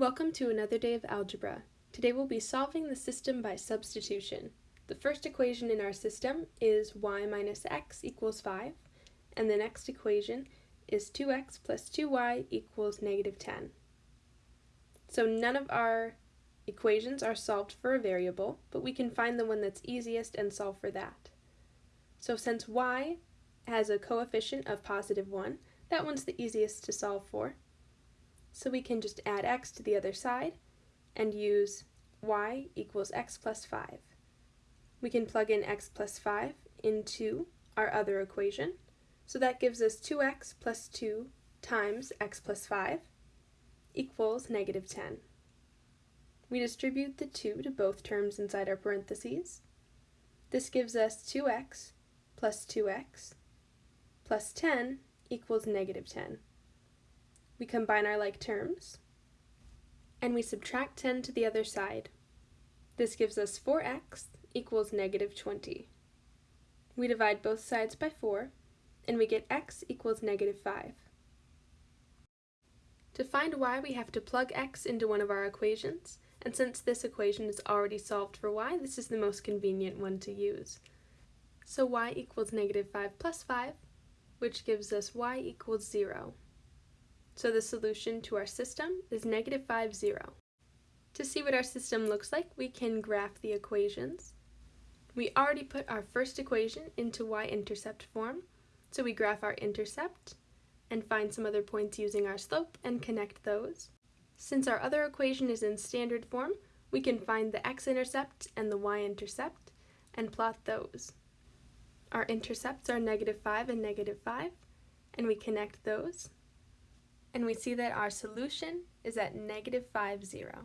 Welcome to another day of algebra. Today we'll be solving the system by substitution. The first equation in our system is y minus x equals 5, and the next equation is 2x plus 2y equals negative 10. So none of our equations are solved for a variable, but we can find the one that's easiest and solve for that. So since y has a coefficient of positive 1, that one's the easiest to solve for. So we can just add x to the other side and use y equals x plus 5. We can plug in x plus 5 into our other equation. So that gives us 2x plus 2 times x plus 5 equals negative 10. We distribute the 2 to both terms inside our parentheses. This gives us 2x plus 2x plus 10 equals negative 10. We combine our like terms, and we subtract 10 to the other side. This gives us 4x equals negative 20. We divide both sides by 4, and we get x equals negative 5. To find y, we have to plug x into one of our equations, and since this equation is already solved for y, this is the most convenient one to use. So y equals negative 5 plus 5, which gives us y equals 0. So the solution to our system is negative 5, 0. To see what our system looks like, we can graph the equations. We already put our first equation into y-intercept form, so we graph our intercept and find some other points using our slope and connect those. Since our other equation is in standard form, we can find the x-intercept and the y-intercept and plot those. Our intercepts are negative 5 and negative 5, and we connect those and we see that our solution is at negative 5, 0.